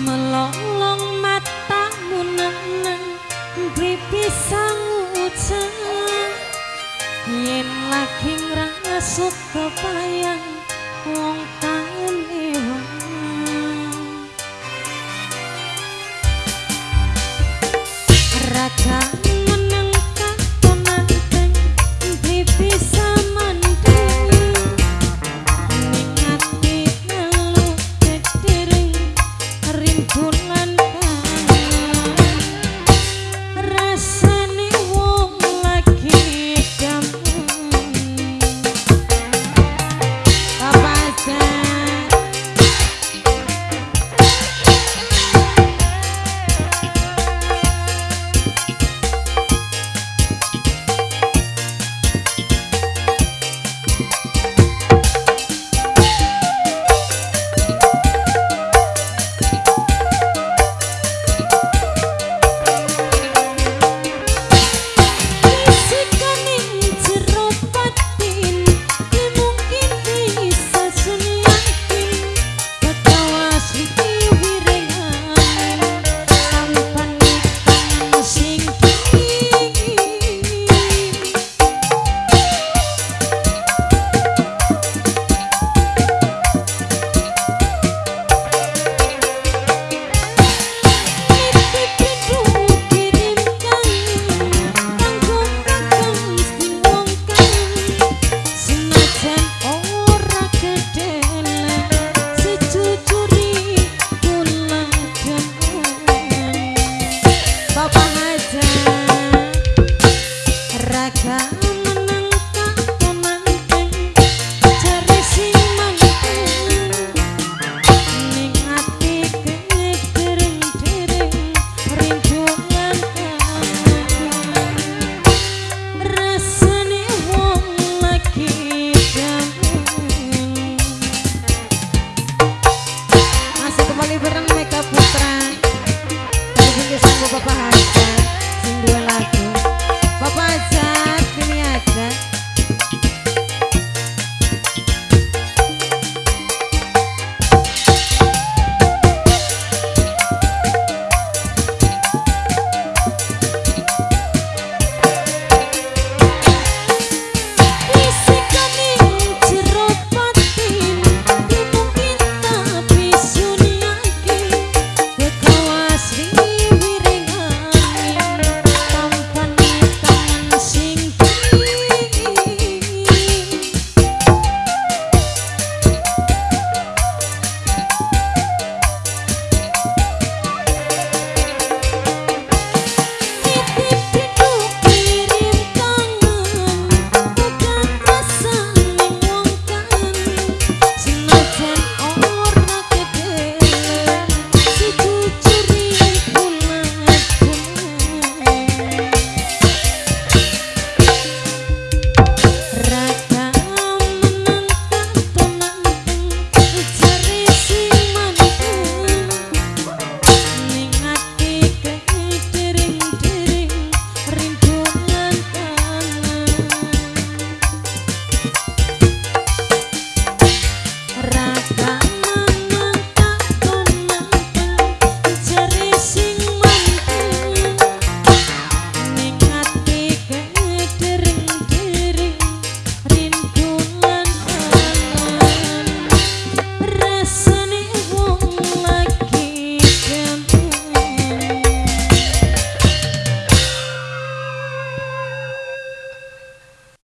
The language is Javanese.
melolong mata munang bibisang ucap yen lagi ngrasuk kepayang wong